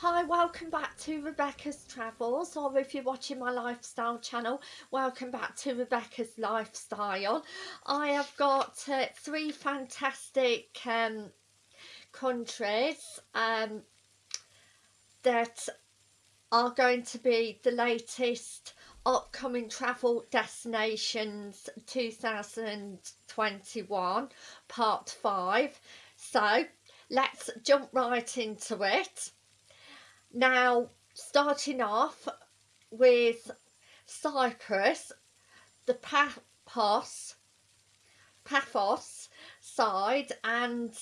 Hi, welcome back to Rebecca's Travels, or if you're watching my lifestyle channel, welcome back to Rebecca's Lifestyle. I have got uh, three fantastic um, countries um, that are going to be the latest upcoming travel destinations 2021 part 5 so let's jump right into it now, starting off with Cyprus, the Paphos, Paphos side, and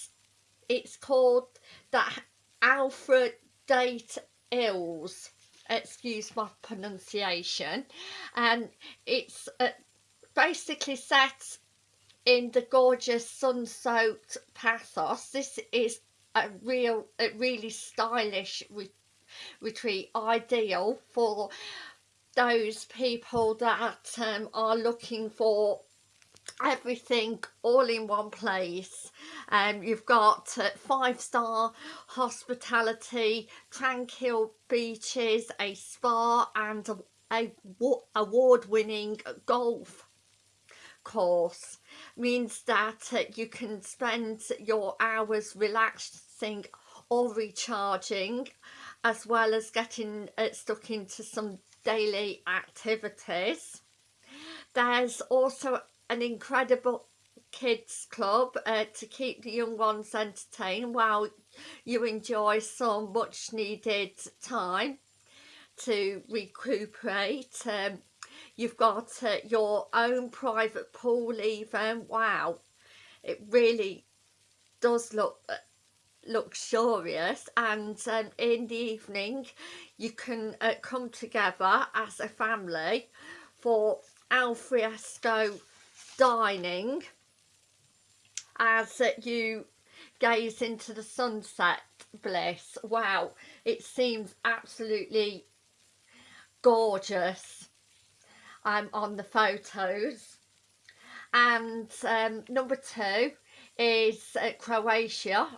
it's called the Alfred Date Hills. Excuse my pronunciation. And it's uh, basically set in the gorgeous sun-soaked Paphos. This is a real, a really stylish retreat ideal for those people that um, are looking for everything all in one place. Um you've got uh, five star hospitality tranquil beaches a spa and a, a award-winning golf course. Means that uh, you can spend your hours relaxing or recharging as well as getting uh, stuck into some daily activities. There's also an incredible kids club uh, to keep the young ones entertained while you enjoy some much needed time to recuperate. Um, you've got uh, your own private pool even. Wow, it really does look uh, luxurious and um, in the evening you can uh, come together as a family for alfresco dining as you gaze into the sunset bliss. Wow it seems absolutely gorgeous. Um, on the photos. And um, number two is uh, Croatia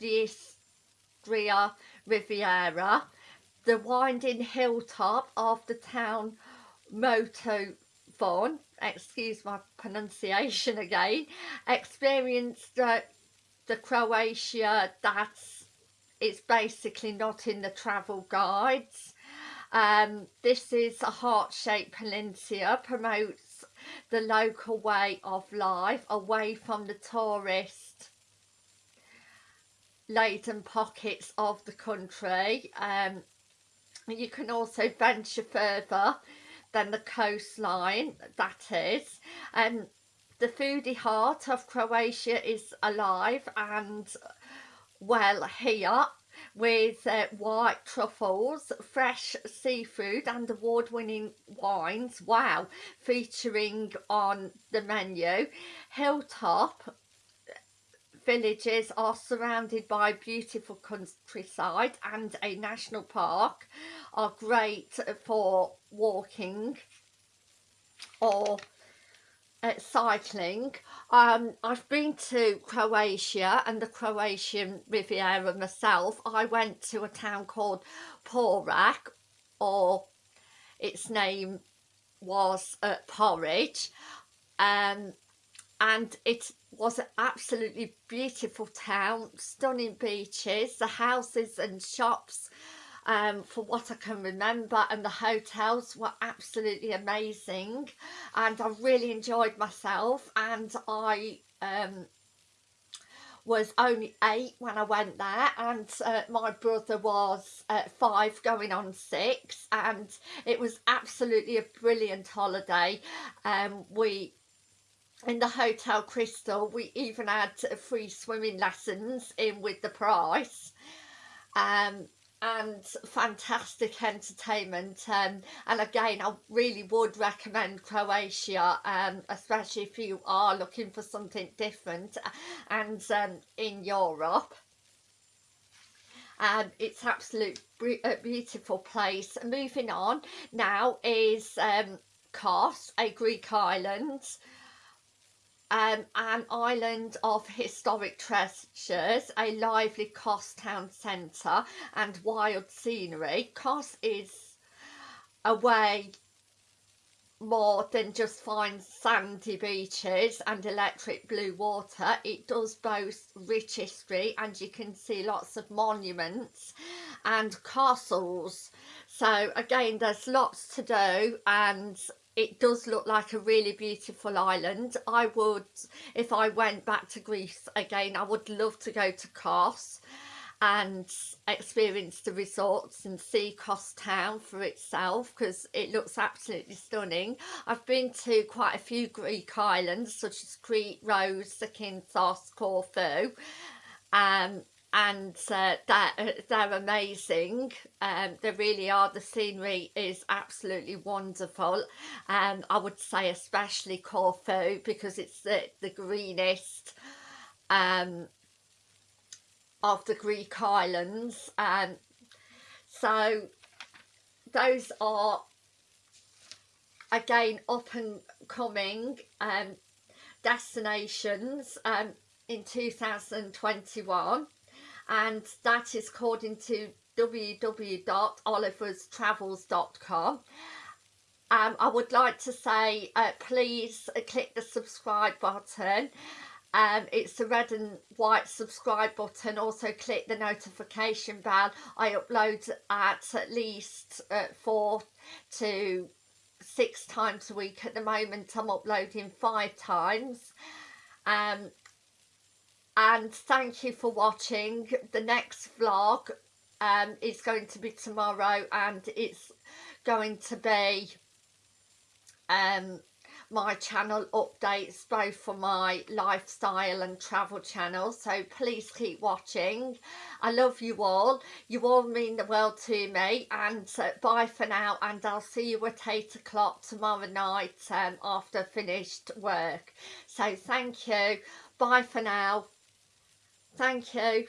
Istria Riviera, the winding hilltop of the town Motovun, excuse my pronunciation again, experienced the, the Croatia that's it's basically not in the travel guides. Um, this is a heart-shaped peninsula, promotes the local way of life away from the tourist laden pockets of the country. Um, you can also venture further than the coastline, that is. And um, the foodie heart of Croatia is alive and well here with uh, white truffles, fresh seafood and award-winning wines, wow, featuring on the menu. Hilltop villages are surrounded by beautiful countryside and a national park are great for walking or uh, cycling. Um i've been to croatia and the croatian riviera myself. I went to a town called Poreč or its name was uh, porridge. Um and it was an absolutely beautiful town, stunning beaches, the houses and shops um, for what I can remember and the hotels were absolutely amazing. And I really enjoyed myself. And I um, was only eight when I went there. And uh, my brother was uh, five going on six. And it was absolutely a brilliant holiday. Um, we in the Hotel Crystal we even had free swimming lessons in with the price um, and fantastic entertainment um, and again I really would recommend Croatia um, especially if you are looking for something different and um, in Europe. And it's absolute beautiful place. Moving on now is um, Kos a Greek island um, an island of historic treasures, a lively Kos town centre and wild scenery. Kos is a way more than just fine sandy beaches and electric blue water it does boast rich history and you can see lots of monuments and castles so again there's lots to do and it does look like a really beautiful island I would if I went back to Greece again I would love to go to Kos and experience the resorts and see Kos Town for itself because it looks absolutely stunning. I've been to quite a few Greek islands such as Crete, Rhodes, Zakynthos, Corfu um, and uh, they're, they're amazing. Um, they really are. The scenery is absolutely wonderful. And um, I would say especially Corfu because it's the, the greenest um, of the Greek islands. And so those are again up and coming um, destinations um, in 2021 and that is according to www.oliverstravels.com um, I would like to say uh, please click the subscribe button. Um, it's the red and white subscribe button. Also click the notification bell. I upload at at least uh, four to six times a week at the moment. I'm uploading five times. Um, and thank you for watching. The next vlog um, is going to be tomorrow and it's going to be um, my channel updates both for my lifestyle and travel channel. So please keep watching. I love you all. You all mean the world to me. And uh, bye for now and I'll see you at 8 o'clock tomorrow night um, after finished work. So thank you. Bye for now thank you